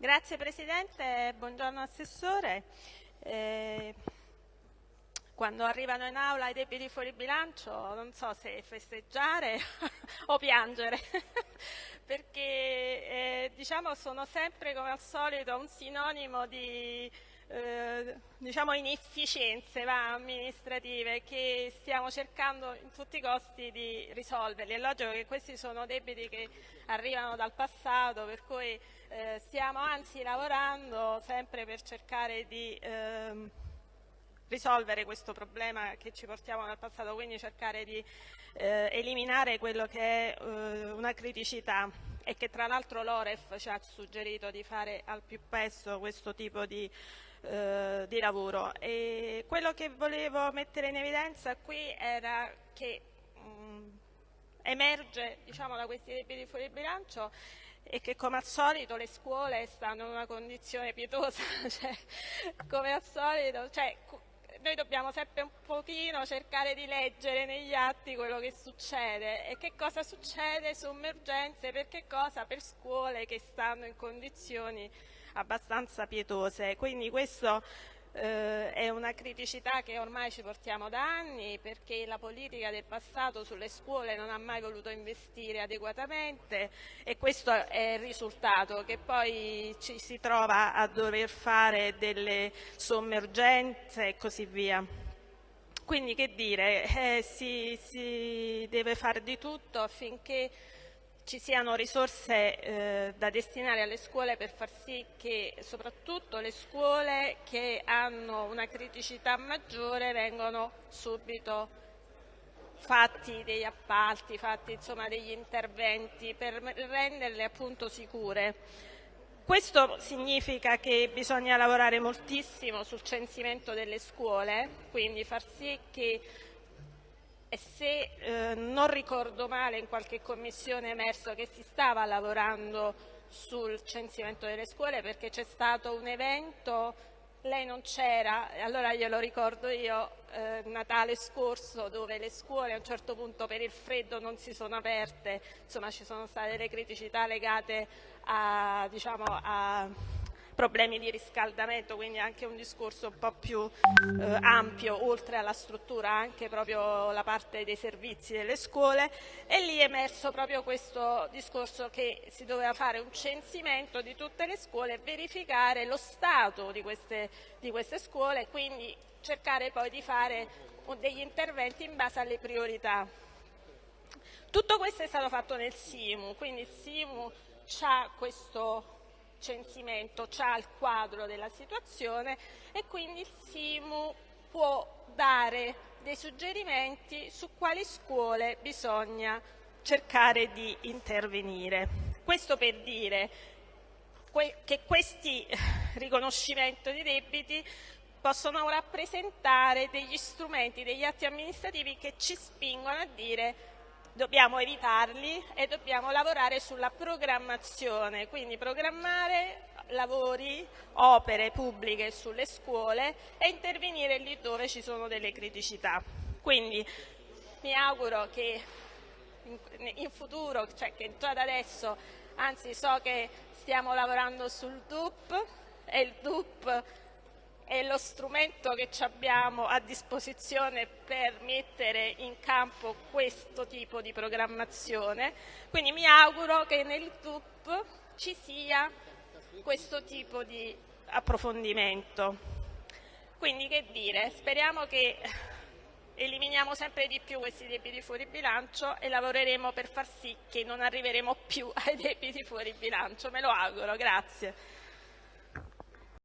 Grazie Presidente, buongiorno Assessore. Eh, quando arrivano in aula i debiti fuori bilancio non so se festeggiare o piangere, perché eh, diciamo, sono sempre come al solito un sinonimo di eh, diciamo inefficienze va, amministrative che stiamo cercando in tutti i costi di risolverli. È logico che questi sono debiti che arrivano dal passato, per cui eh, stiamo anzi lavorando sempre per cercare di eh, risolvere questo problema che ci portiamo dal passato, quindi cercare di eh, eliminare quello che è eh, una criticità e che tra l'altro l'Oref ci ha suggerito di fare al più presto questo tipo di eh, di lavoro. E quello che volevo mettere in evidenza qui era che mh, mm, emerge diciamo, da questi debiti fuori bilancio e che come al solito le scuole stanno in una condizione pietosa, cioè, come al solito, cioè, noi dobbiamo sempre un pochino cercare di leggere negli atti quello che succede e che cosa succede su emergenze, per che cosa? Per scuole che stanno in condizioni abbastanza pietose. Quindi questo eh, è una criticità che ormai ci portiamo da anni perché la politica del passato sulle scuole non ha mai voluto investire adeguatamente e questo è il risultato che poi ci si trova a dover fare delle sommergenze e così via. Quindi che dire, eh, si, si deve fare di tutto affinché ci siano risorse eh, da destinare alle scuole per far sì che soprattutto le scuole che hanno una criticità maggiore vengano subito fatti degli appalti, fatti insomma, degli interventi per renderle appunto sicure. Questo significa che bisogna lavorare moltissimo sul censimento delle scuole, quindi far sì che e se eh, non ricordo male in qualche commissione è emerso che si stava lavorando sul censimento delle scuole perché c'è stato un evento, lei non c'era, allora glielo ricordo io, eh, Natale scorso dove le scuole a un certo punto per il freddo non si sono aperte, insomma ci sono state delle criticità legate a, diciamo, a problemi di riscaldamento, quindi anche un discorso un po' più eh, ampio, oltre alla struttura, anche proprio la parte dei servizi delle scuole e lì è emerso proprio questo discorso che si doveva fare un censimento di tutte le scuole e verificare lo stato di queste, di queste scuole, quindi cercare poi di fare degli interventi in base alle priorità. Tutto questo è stato fatto nel SIMU, quindi il SIMU ha questo censimento ha il quadro della situazione e quindi il SIMU può dare dei suggerimenti su quali scuole bisogna cercare di intervenire. Questo per dire che questi riconoscimenti di debiti possono rappresentare degli strumenti, degli atti amministrativi che ci spingono a dire dobbiamo evitarli e dobbiamo lavorare sulla programmazione, quindi programmare lavori, opere pubbliche sulle scuole e intervenire lì dove ci sono delle criticità. Quindi mi auguro che in futuro, cioè che già da adesso, anzi so che stiamo lavorando sul DUP e il DUP è lo strumento che abbiamo a disposizione per mettere in campo questo tipo di programmazione, quindi mi auguro che nel TUP ci sia questo tipo di approfondimento. Quindi che dire, speriamo che eliminiamo sempre di più questi debiti fuori bilancio e lavoreremo per far sì che non arriveremo più ai debiti fuori bilancio, me lo auguro, grazie.